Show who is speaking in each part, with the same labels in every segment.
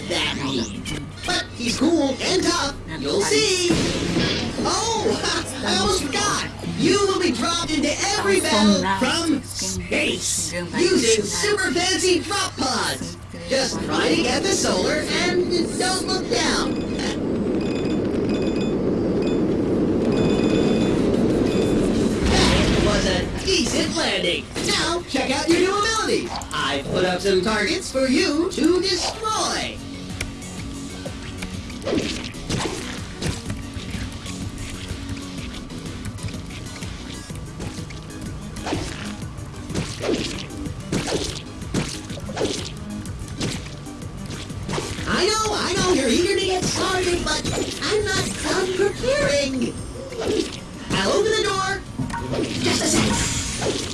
Speaker 1: not that mean. But he's cool and tough. You'll see. Oh, I almost forgot. You will be dropped into every battle from space using super fancy drop pods. Just try to get the solar and don't look down. That was a decent landing. Now, check out your new ability. I've put up some targets for you to destroy. I know, I know, you're eager to get started, but I'm not done preparing. I'll open the door. Just a second.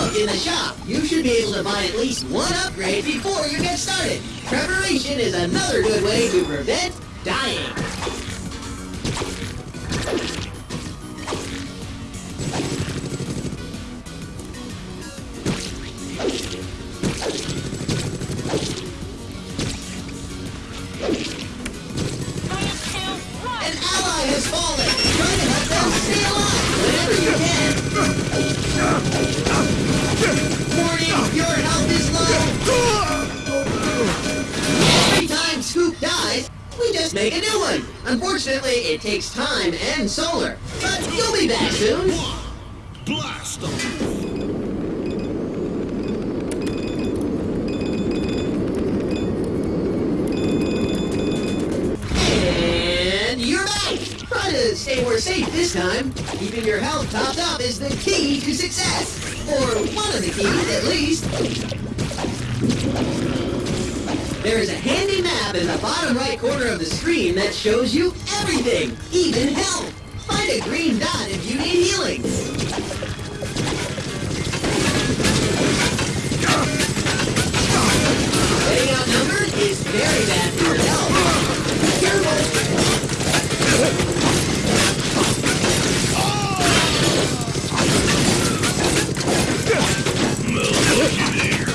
Speaker 1: Look in the shop. You should be able to buy at least one upgrade before you get started. Preparation is another good way to prevent dying. Unfortunately, it takes time and solar. But you'll be back soon.
Speaker 2: Blast them!
Speaker 1: And you're back! Try to stay more safe this time. Keeping your health topped up is the key to success. Or one of the keys, at least. There is a handy map in the bottom right corner of the screen that shows you everything, even health. Find a green dot if you need healing. Getting outnumbered is very bad for health. Careful! Try to keep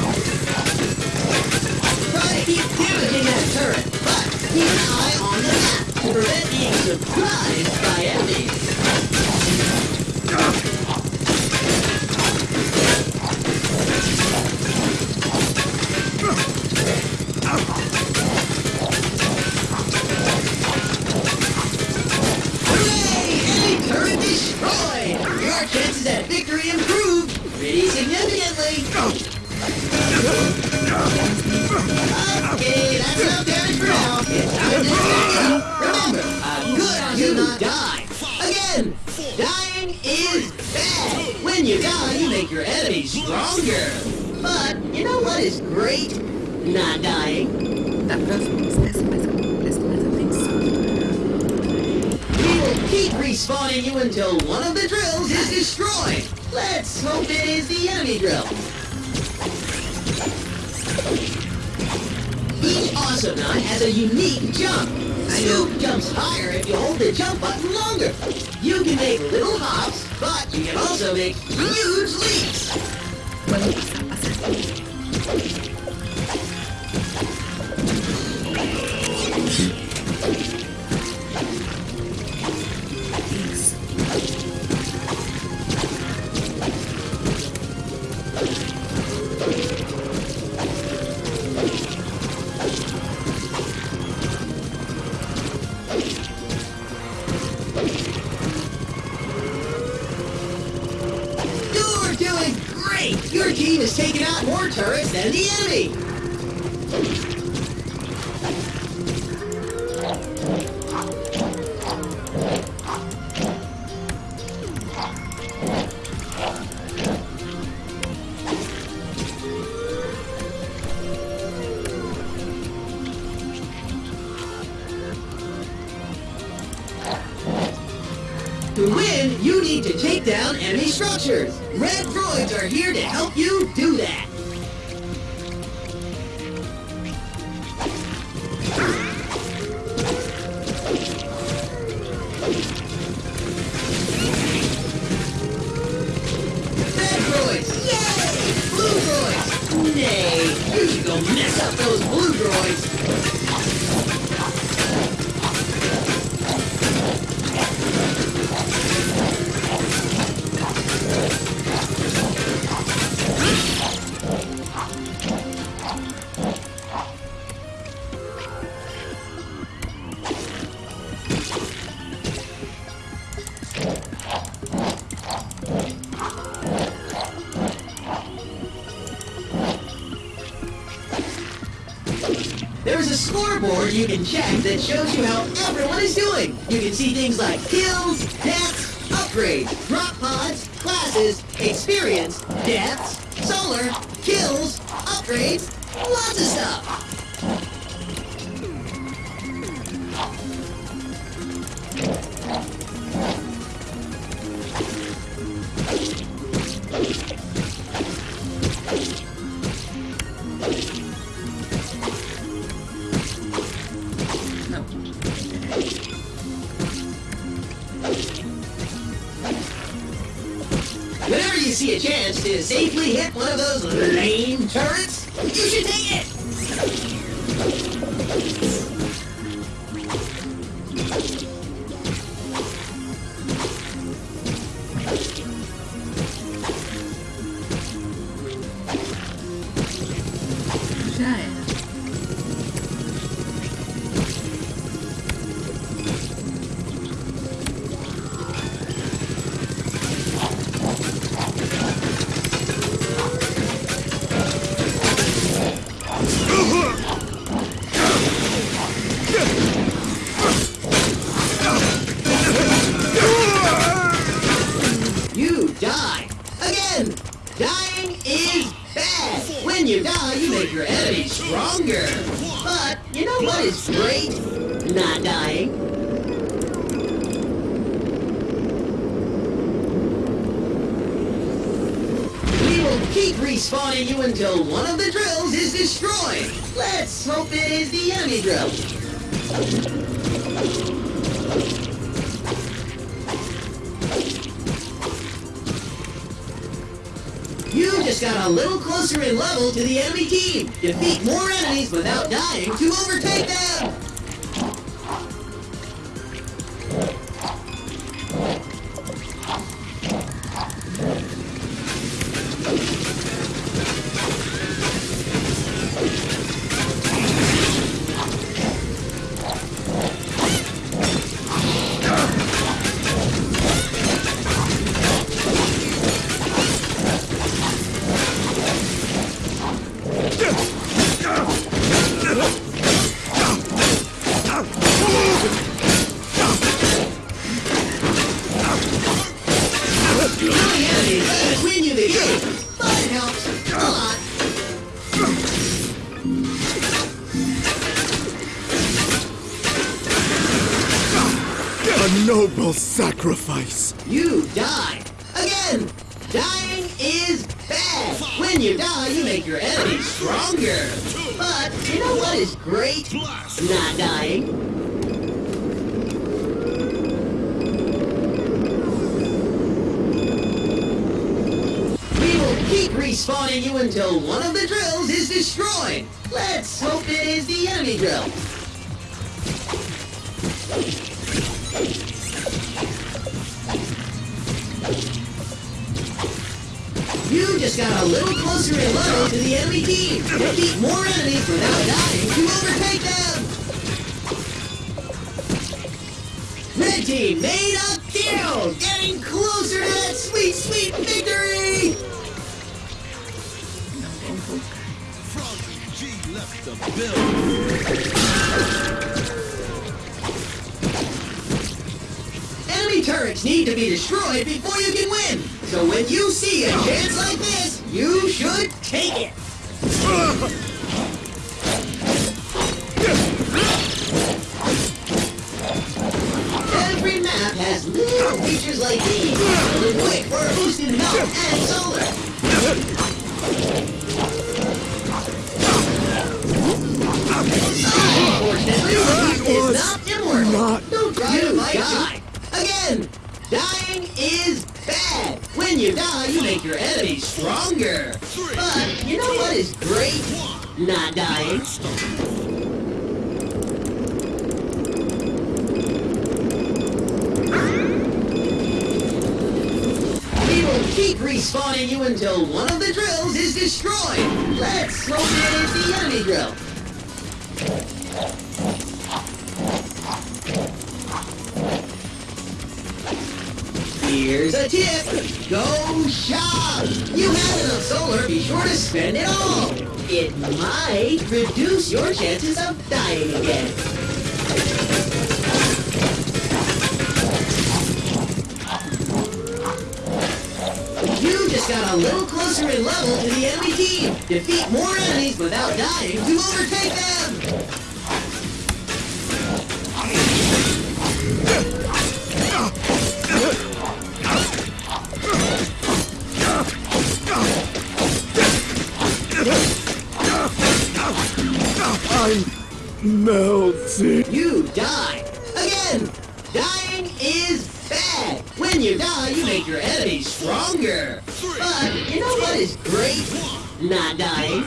Speaker 1: damaging that turret, but keep an eye on the map to prevent being surprised by enemies. Make your enemies stronger. But you know what is great? Not dying. We will keep respawning you until one of the drills is destroyed. Let's hope it is the enemy drill. Each Awesomenaut has a unique jump. Scoop jumps higher if you hold the jump button longer. You can make little hops, but you can also make huge leaps. Team has taken out more turrets than the enemy! To win, you need to take down enemy structures. Red droids are here to help you you can check that shows you how everyone is doing. You can see things like kills, deaths, upgrades, drop pods, classes, experience, deaths, solar, kills, upgrades, to safely hit one of those lame turrets, you should take Defeat more enemies without dying to keep respawning you until one of the drills is destroyed. Let's hope it is the enemy drill. You just got a little closer in level to the enemy team. Defeat more enemies without dying to overtake them. Red team made a kill, getting closer to that sweet, sweet victory.
Speaker 2: The building.
Speaker 1: Enemy turrets need to be destroyed before you can win. So when you see a chance like this, you should take it. Every map has little features like these. Quick for a boost in health and solar. Unfortunately, is not
Speaker 3: not
Speaker 1: Don't to die. Again, dying is bad. When you die, you make your enemies stronger. But you know what is great? Not dying. We will keep respawning you until one of the drills is destroyed. Let's is the enemy drill. Here's a tip. Go shop. You have enough solar, be sure to spend it all. It might reduce your chances of dying again. You just got a little closer in level to the enemy team. Defeat more enemies without dying to overtake them.
Speaker 3: Melting.
Speaker 1: You die. Again, dying is bad. When you die, you make your enemies stronger. But you know what is great? Not dying.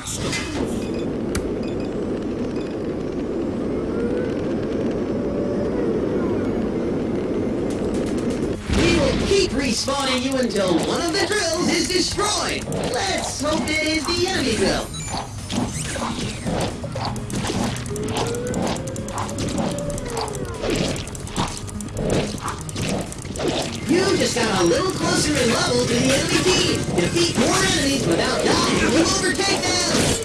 Speaker 1: We will keep respawning you until one of the drills is destroyed. Let's hope it is the enemy drill. A little closer in level to the enemy team. Defeat more enemies without dying to overtake them.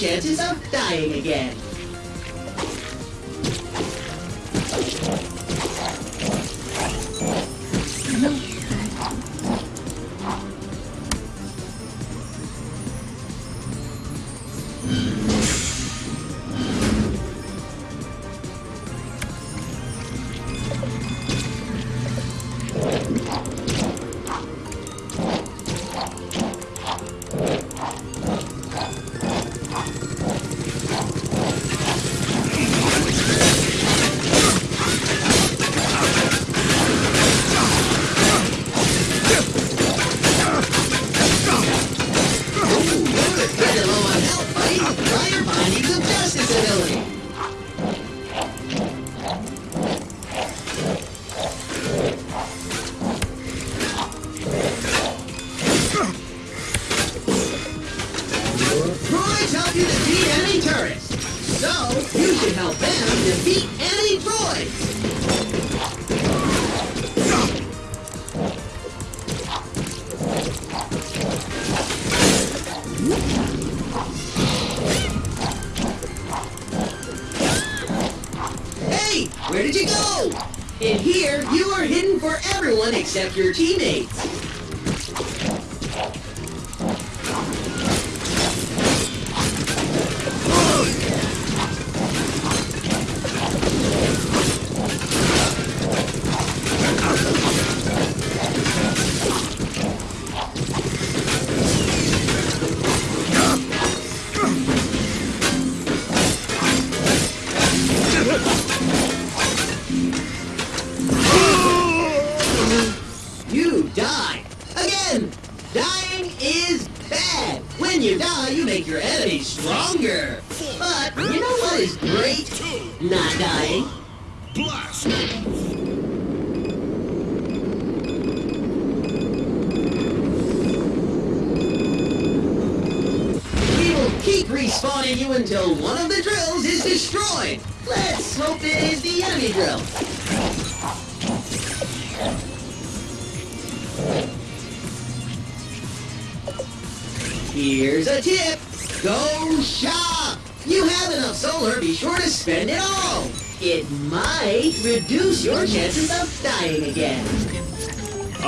Speaker 1: Chances of dying again. Check your teeth.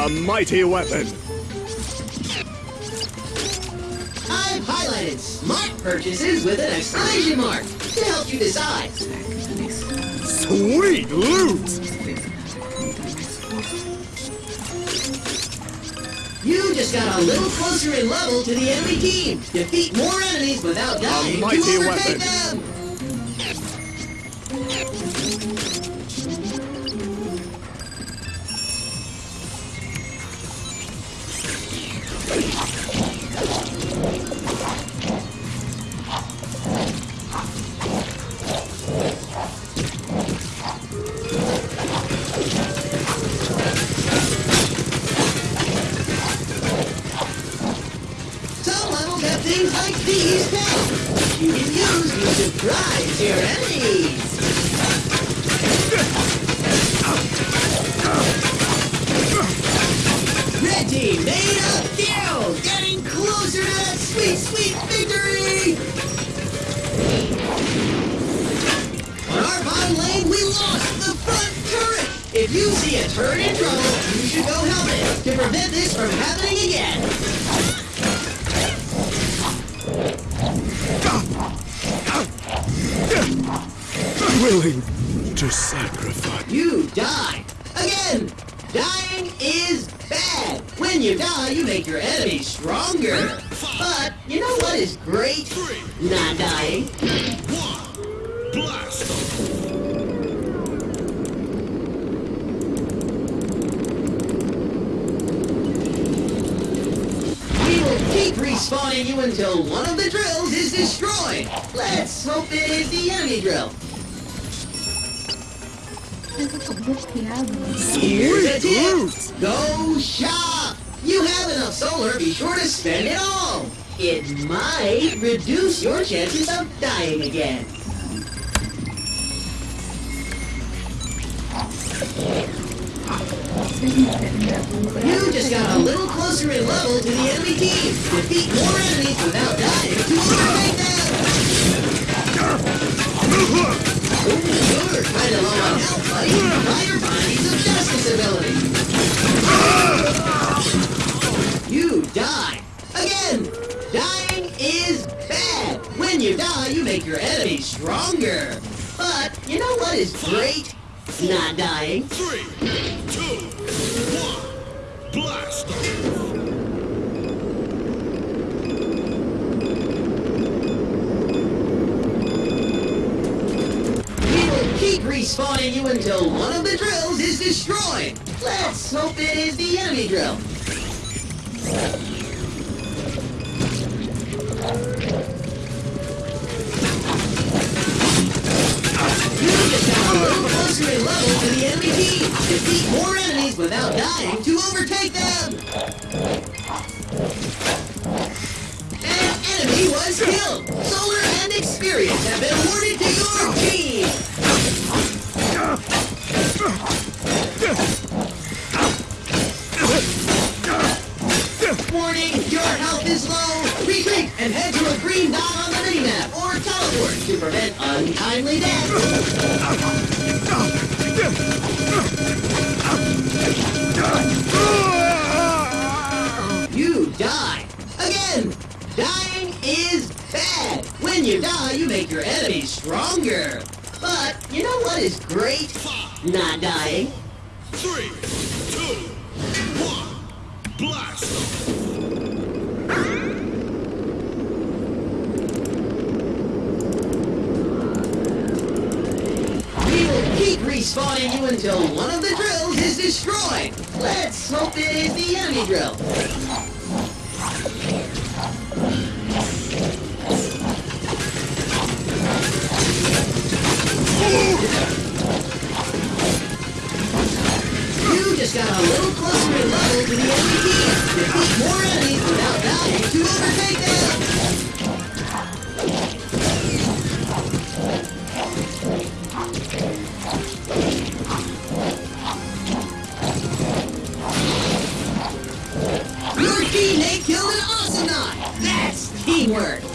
Speaker 1: A
Speaker 3: mighty weapon!
Speaker 1: I've highlighted smart purchases with an exclamation mark to help you decide.
Speaker 3: Sweet loot!
Speaker 1: You just got a little closer in level to the enemy team. Defeat more enemies without dying A
Speaker 3: mighty weapon.
Speaker 1: Them. chances of dying again. straight, not dying.
Speaker 2: Three, two, one, blast off!
Speaker 1: We will keep respawning you until one of the drills is destroyed. Let's hope it is the enemy drill. We're closer in level to the enemy team. Defeat more enemies without dying to overtake them. An enemy was killed. Solar and experience have been awarded to your team. Warning, your health is low. Retreat and head to a green dot on the minimap or teleport to prevent untimely death. You die. Again, dying is bad. When you die, you make your enemies stronger. But you know what is great? Not dying.
Speaker 2: Three, two, one, blast off!
Speaker 1: We will keep respawning you until one of the drills is destroyed. Let's hope it is the enemy drill. You just got a little closer in level to the enemy team. Defeat more enemies without dying to overtake them. Teammate killed an Ocelot! That's teamwork!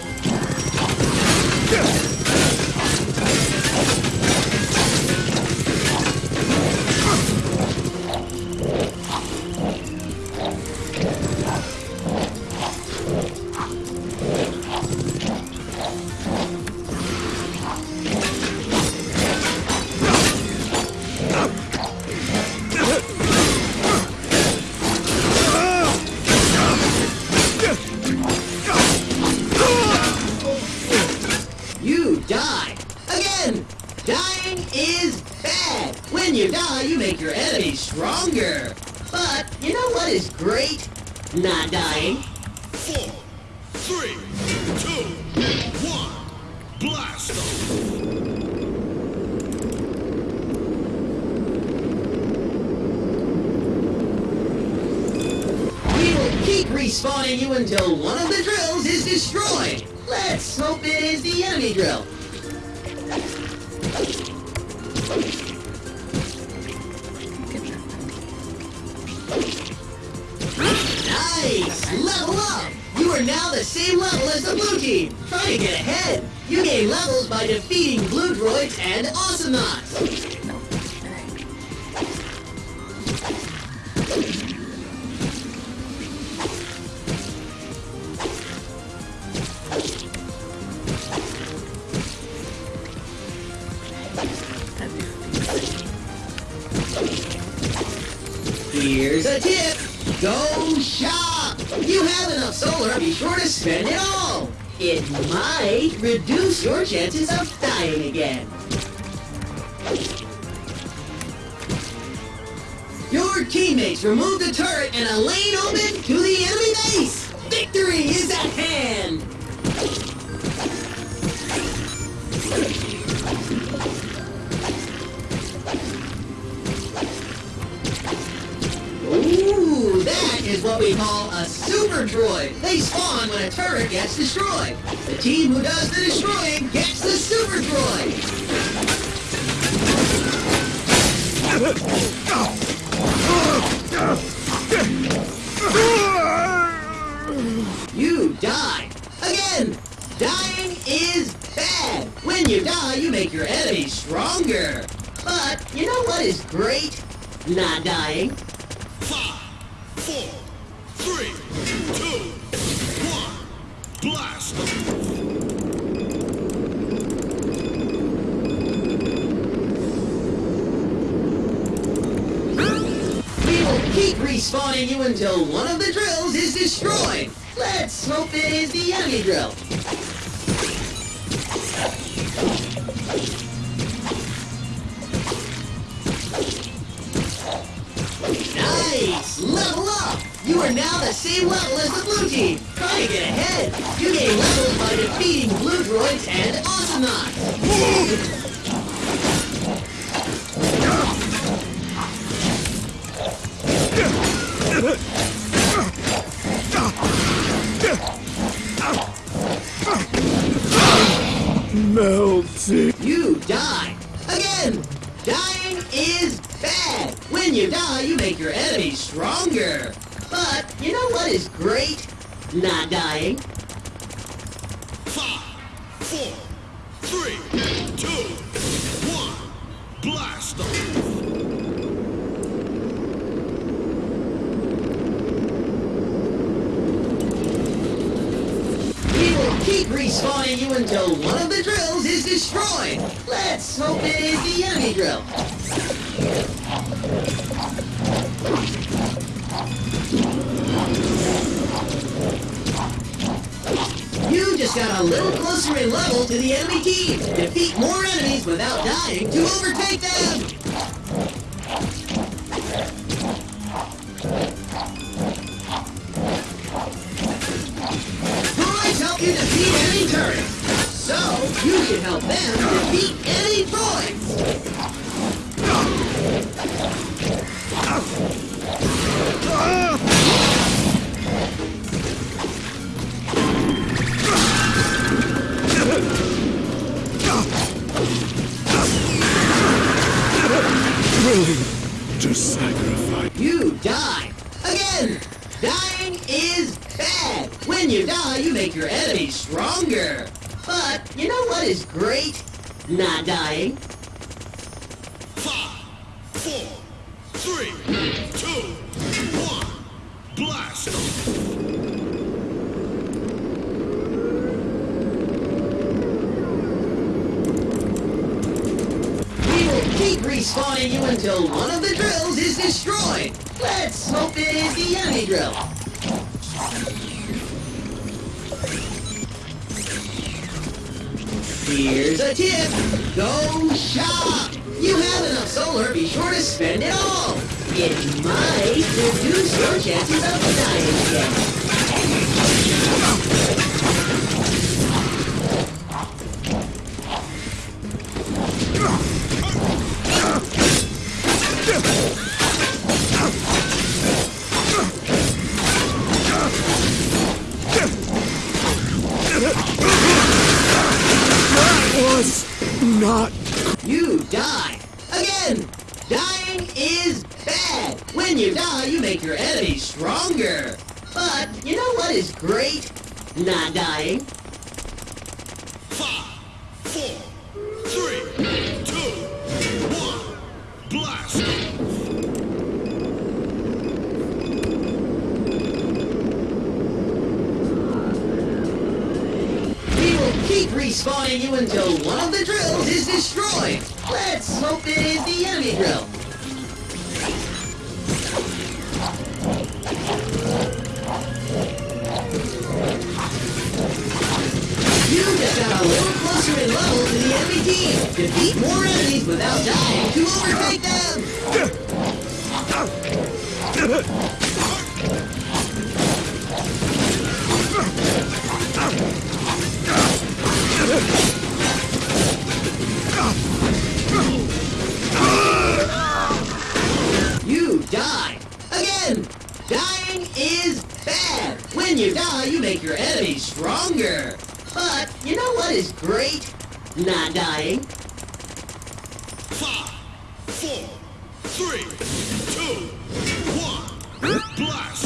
Speaker 1: You die. Again, dying is bad. When you die, you make your enemies stronger. But you know what is great? Not dying.
Speaker 2: Five, four, three, two, one, blast off!
Speaker 1: We will keep respawning you until one of the drills is destroyed. Let's hope it is the enemy drill. Nice! Level up! You are now the same level as the blue team. Try to get ahead. You gain levels by defeating blue droids and Awesomenauts.
Speaker 3: Melting.
Speaker 1: You die. Again, dying is bad. When you die, you make your enemies stronger. But you know what is great? not dying. Help them defeat enemy droids.
Speaker 3: Willing to sacrifice.
Speaker 1: You die. Again! Dying is bad. When you die, you make your enemies stronger. But you know what is great? Not dying.
Speaker 2: Five, four, three, two, one. Blast.
Speaker 1: We will keep respawning you until one of the drills is destroyed. Let's hope it is the enemy drill. Here's a tip. Go shop. You have enough solar, be sure to spend it all. It might reduce your chances of dying again. Dying. Little closer in level to the enemy team. Defeat more enemies without dying to overtake them. You die. Again. Dying is bad. When you die, you make your enemies stronger. But you know what is great? Not dying.
Speaker 2: Five, four, three, two, one. Blast.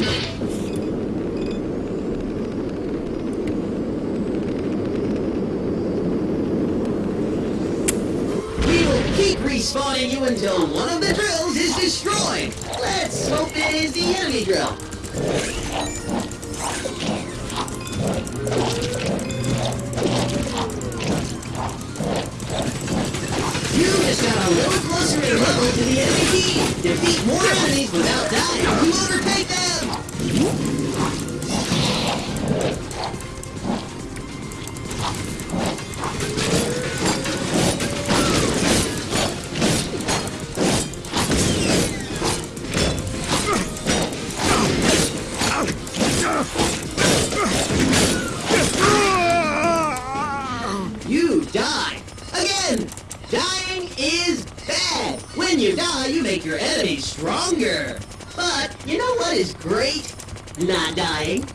Speaker 1: We will keep respawning you until one of the drills is destroyed. Let's hope it is the enemy drill. You just got a little closer level to the enemy team. Defeat. More enemies without dying to overtake them.
Speaker 3: Not
Speaker 1: dying.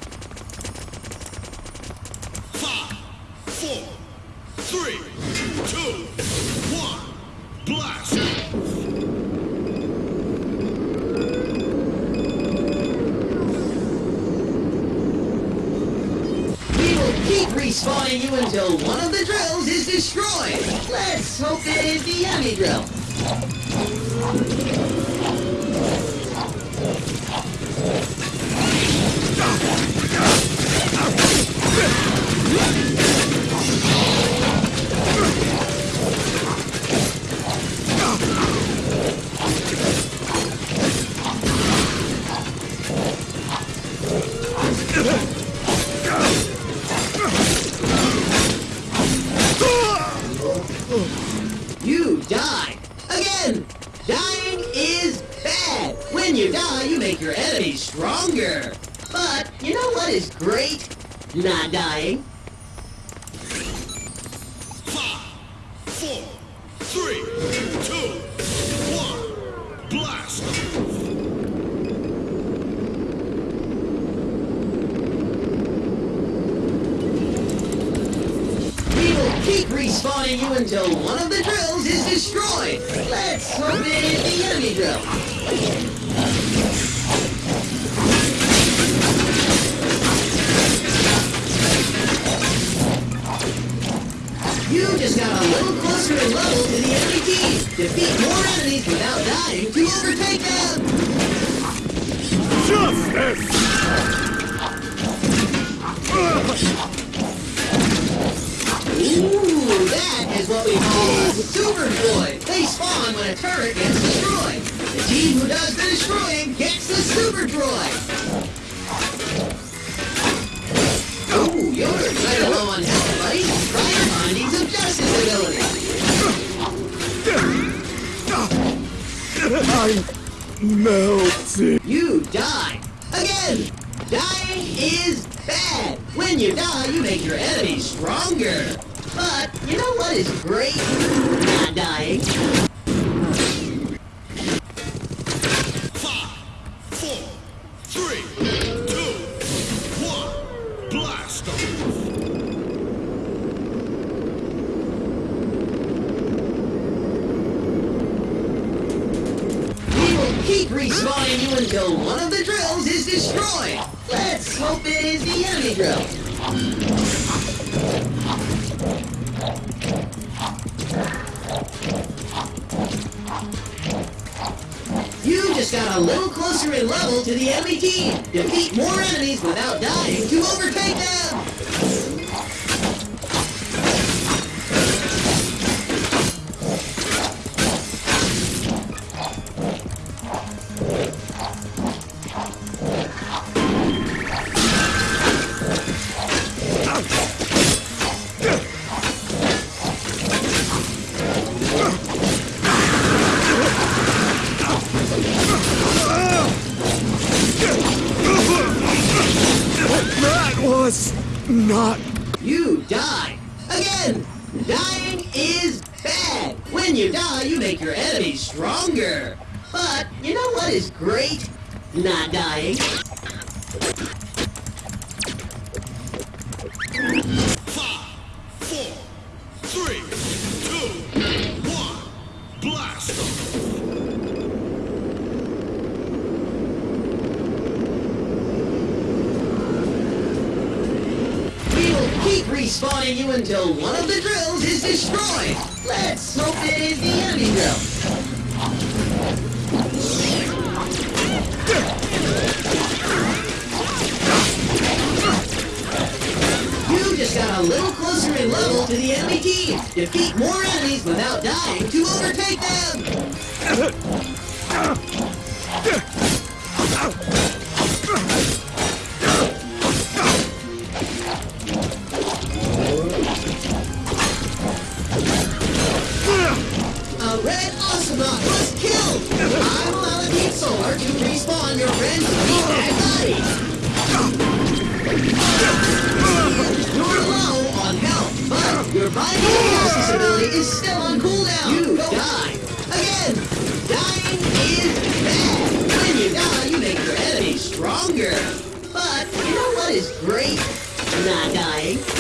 Speaker 1: just got a little closer in level to the enemy team. Defeat more enemies without dying to overtake them! day.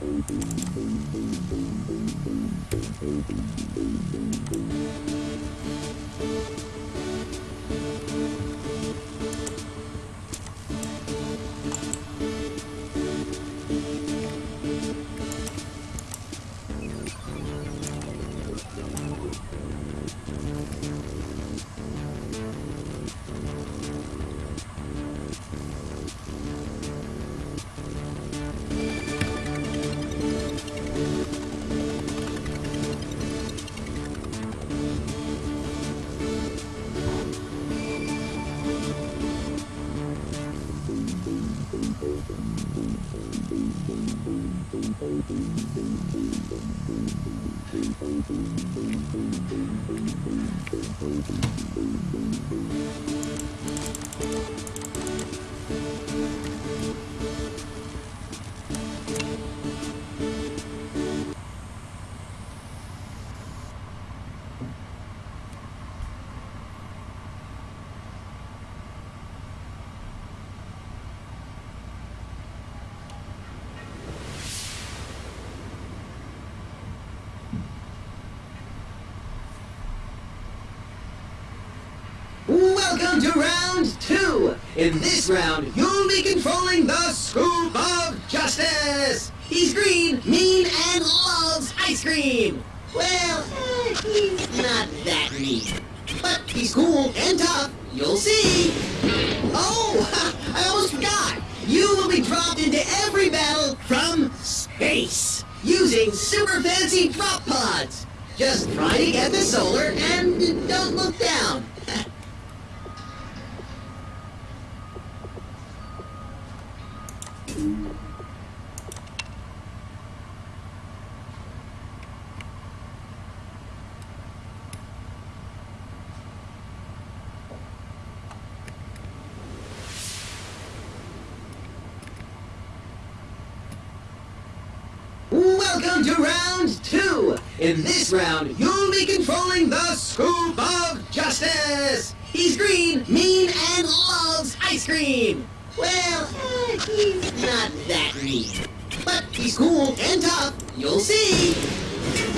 Speaker 1: Thank you. In this round, you'll be controlling the Scoop of Justice. He's green, mean, and loves ice cream. Well, eh, he's not that mean. But he's cool and tough. You'll see. Oh, I almost forgot. You will be dropped into every battle from space using super fancy drop pods. Just try to get the solar and don't look down. Welcome to round two. In round, you'll be controlling the Scoop of Justice. He's green, mean, and loves ice cream. Well, eh, he's not that mean. But he's cool and tough. You'll see.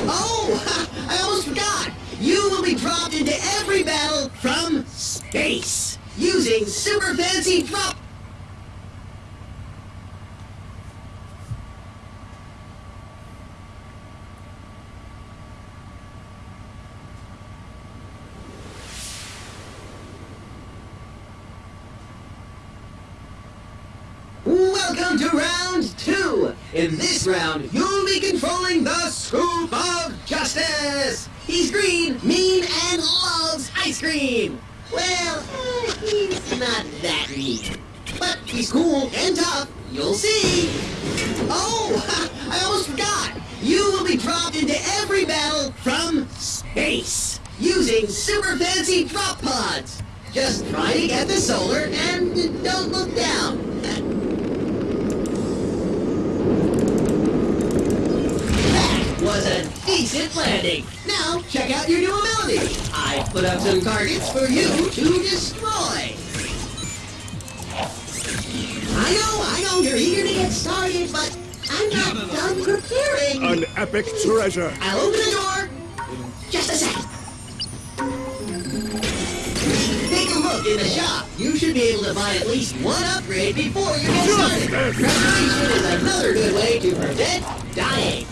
Speaker 1: Oh, I almost forgot. You will be dropped into every battle from space using super fancy drop. Welcome to round two. In this round, you'll be controlling the scoop of justice. He's green, mean, and loves ice cream. Well, uh, he's not that mean. But he's cool and tough. You'll see. Oh, I almost forgot. You will be dropped into every battle from space using super fancy drop pods. Just try to get the solar and don't look down. That was a decent landing. Now, check out your new ability. I put up some targets for you to destroy. I know, I know, you're eager to get started, but I'm not done preparing.
Speaker 3: An epic treasure.
Speaker 1: I'll open the door. Just a sec. Take a look in the shop. You should be able to buy at least one upgrade before you get started. Preparation is another good way to prevent dying.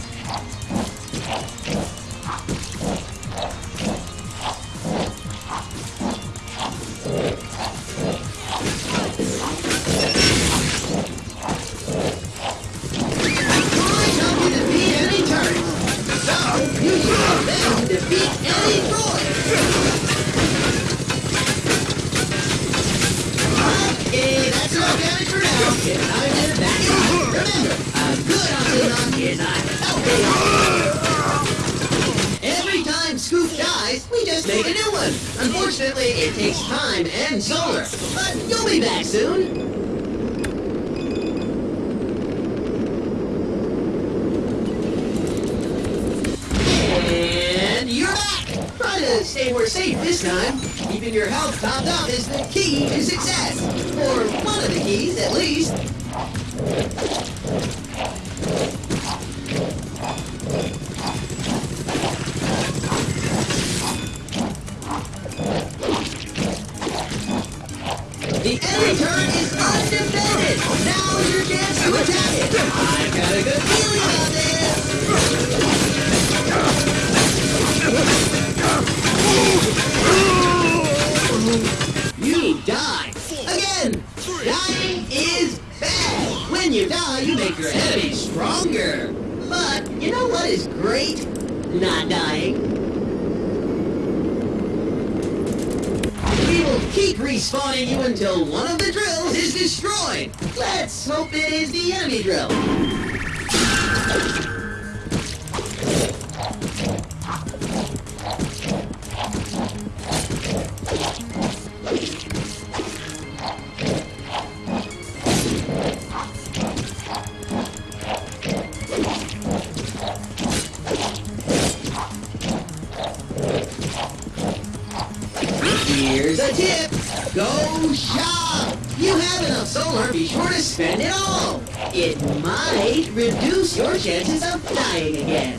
Speaker 1: Chances of dying again.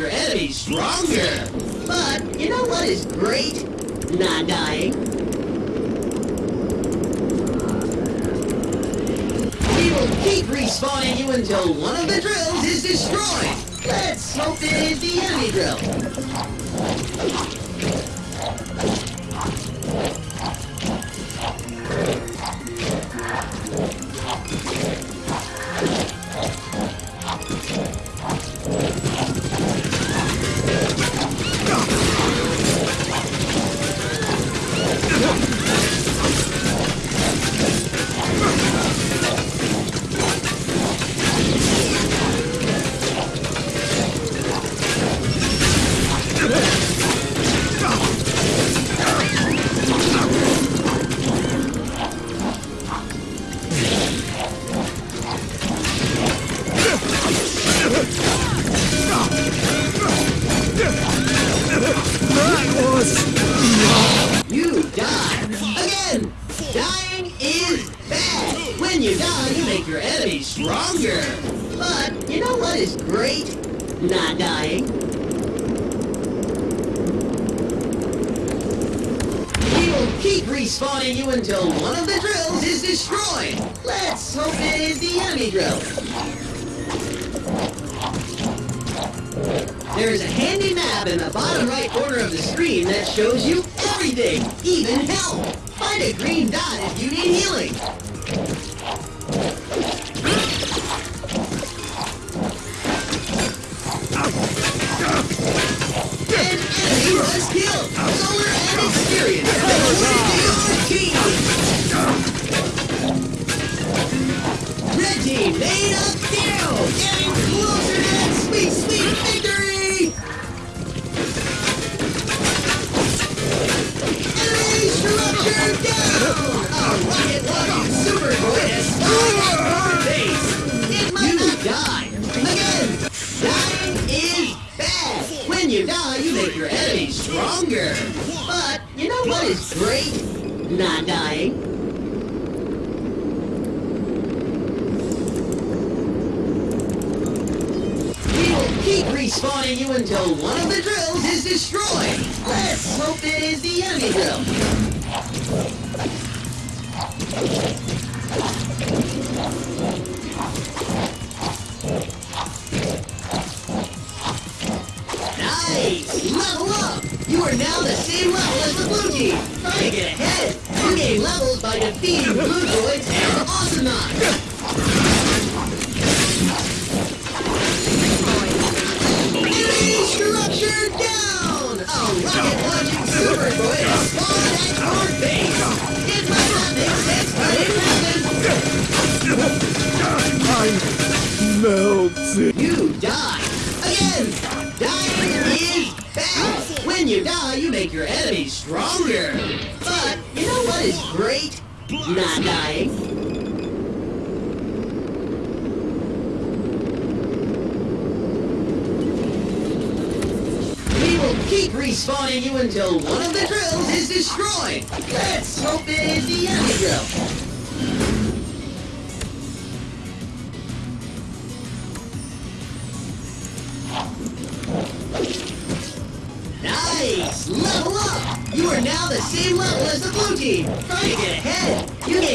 Speaker 1: Your enemies stronger. But you know what is great? Not dying. We will keep respawning you until one of the drills is destroyed. Let's hope it is the enemy drill. Okay.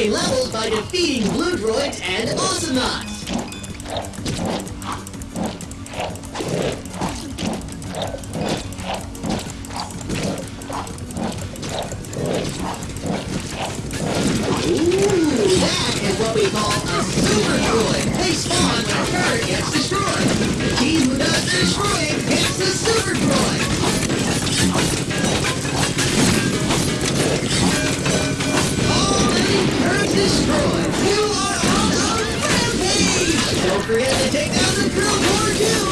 Speaker 1: Levels by defeating Blue Droids and Awesomenauts. Ooh, that is what we call a Super Droid. They spawn when a turret gets destroyed. Team who does destroying destroyed. You are on a rampage! Don't forget to take down the drill core too!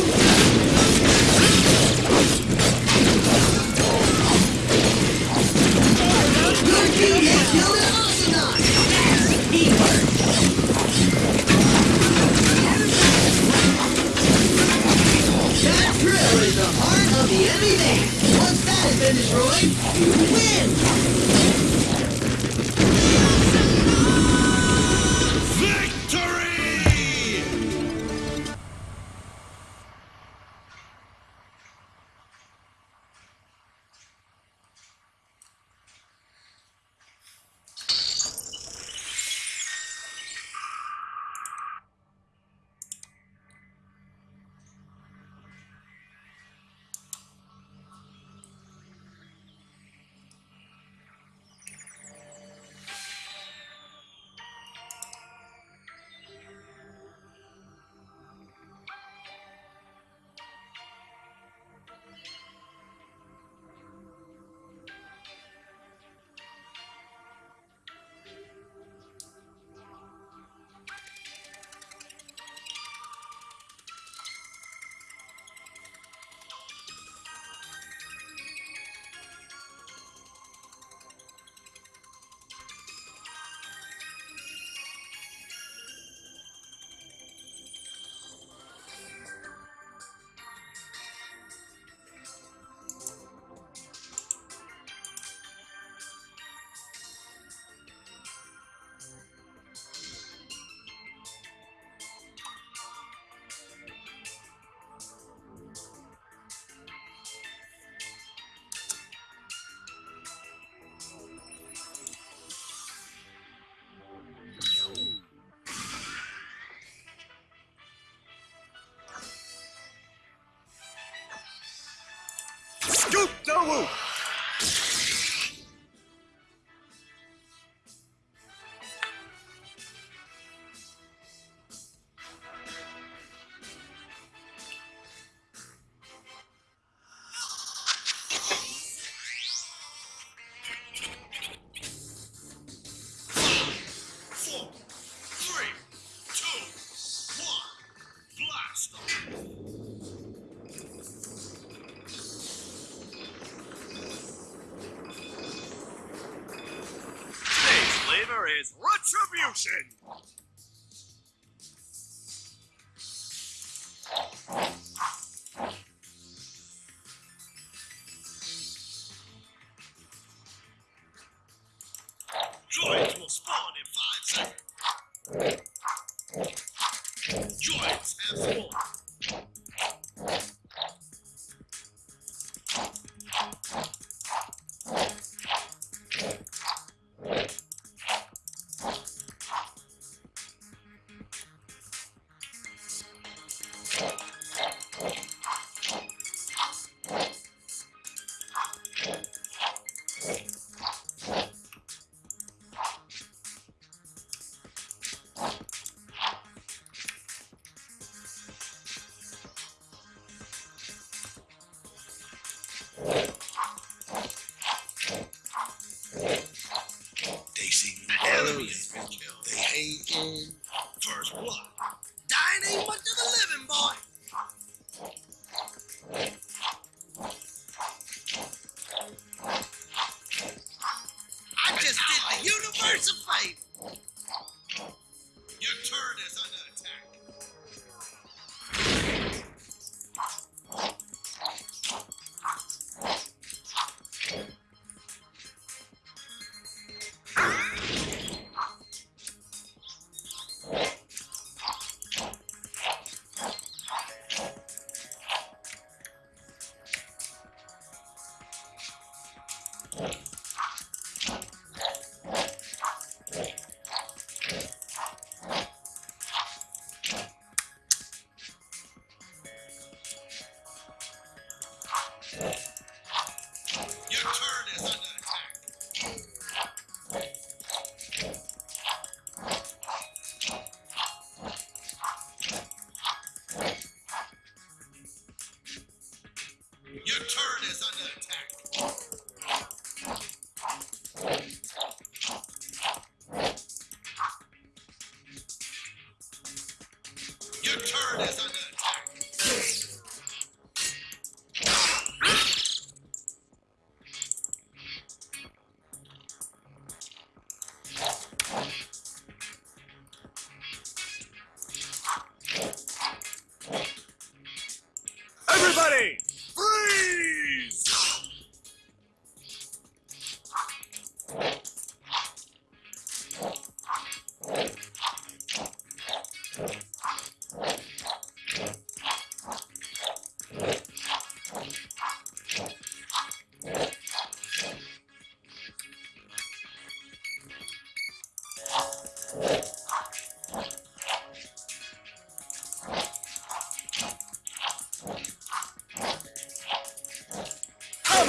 Speaker 1: Your team killed an Ocelot! That's teamwork! That drill is the heart of the enemy man! Once that has been destroyed, you win!
Speaker 4: Woo! just did the universe a fight!
Speaker 3: Your turn is under attack.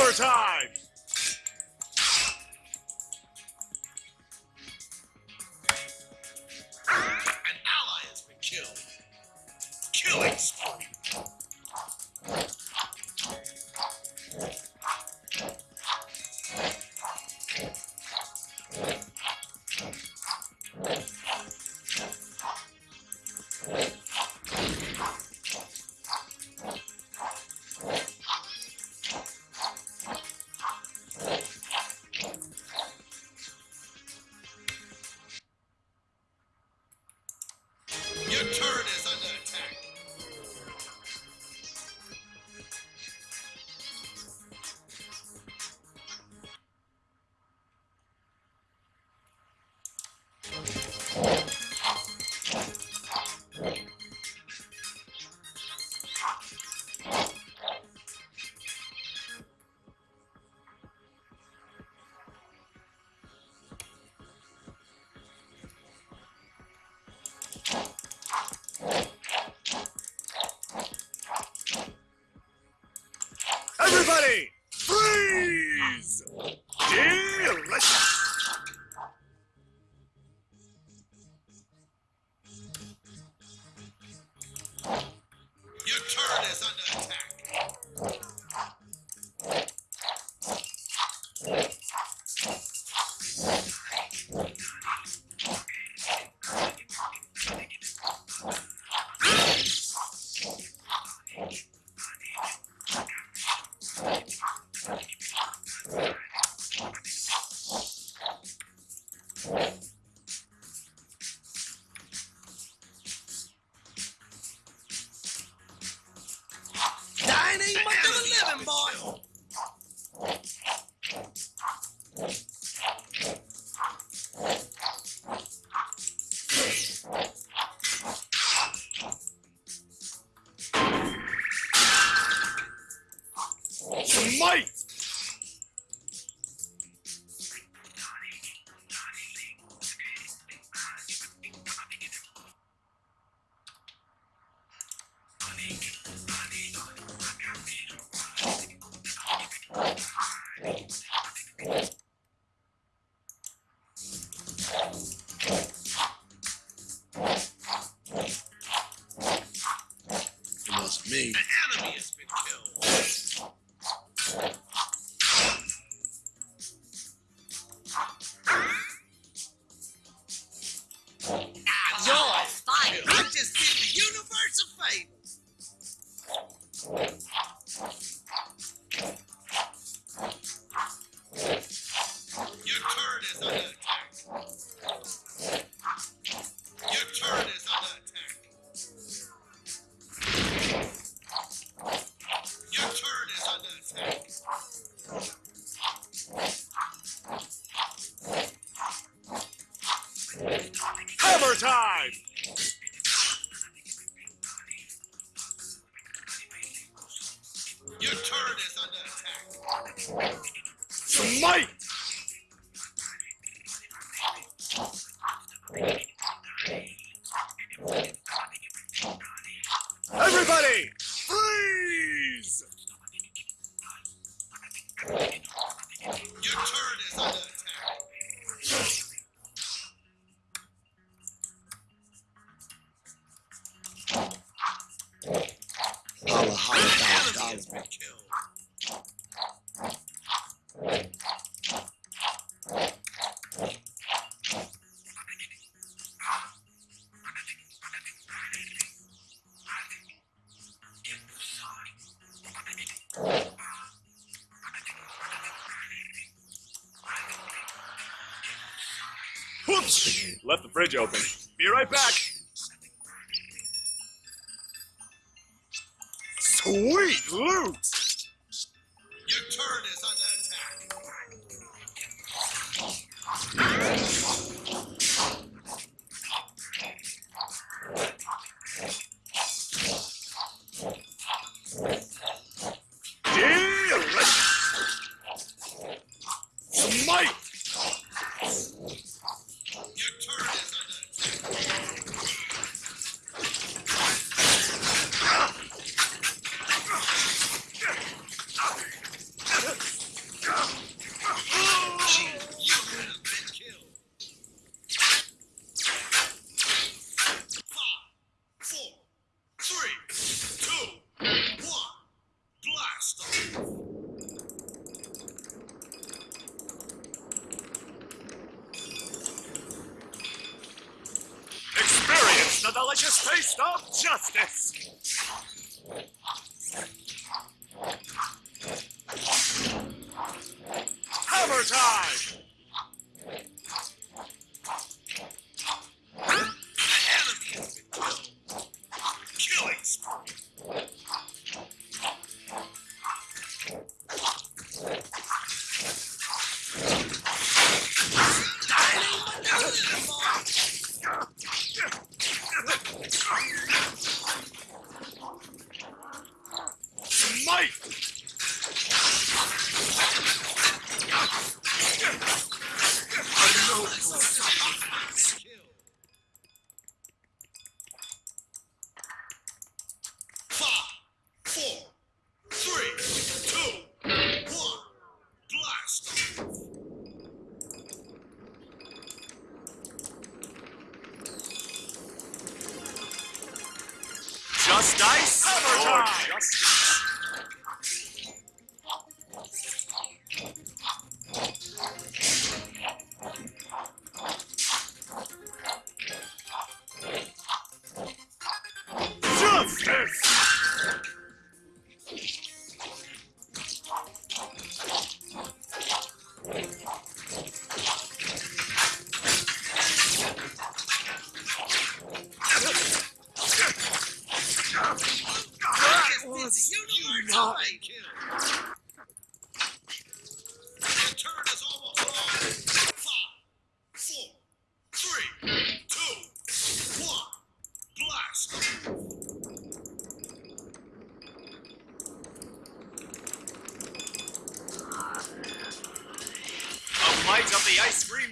Speaker 3: overtime.
Speaker 4: It wasn't me.
Speaker 3: Left the fridge open. Be right back. Sweet Luke!
Speaker 2: Your turn is under attack.
Speaker 3: Delicious! Mike!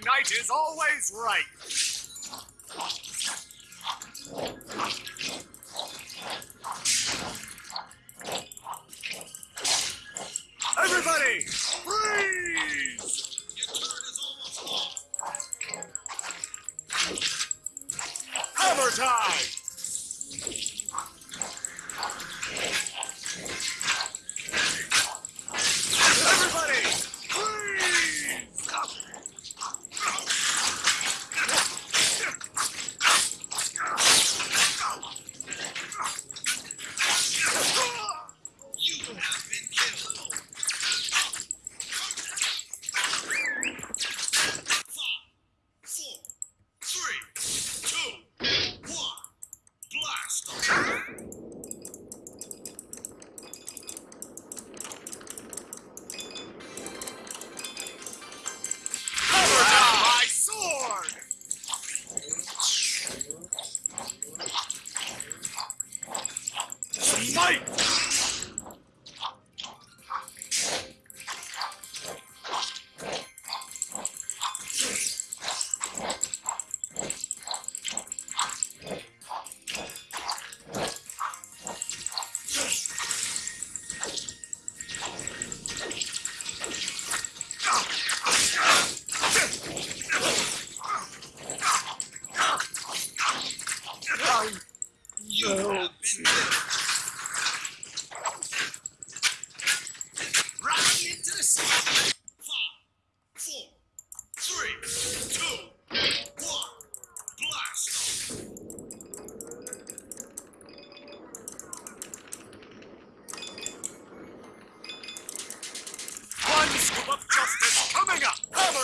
Speaker 3: Knight is always right.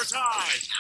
Speaker 3: Up!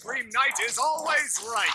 Speaker 4: Dream knight
Speaker 3: night is
Speaker 4: always right.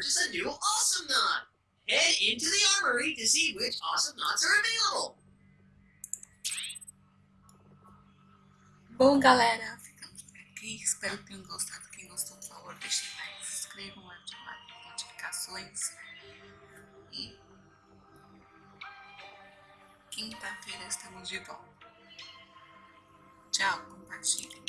Speaker 1: purchase a new Awesome Knot. Head into the armory to see which Awesome Knots are available.
Speaker 5: Bom, galera, ficamos por aqui. Espero que tenham gostado. Quem gostou, por favor, deixem like, se inscrevam, ativem as notificações. E quinta-feira estamos de volta. Tchau, compartilhem.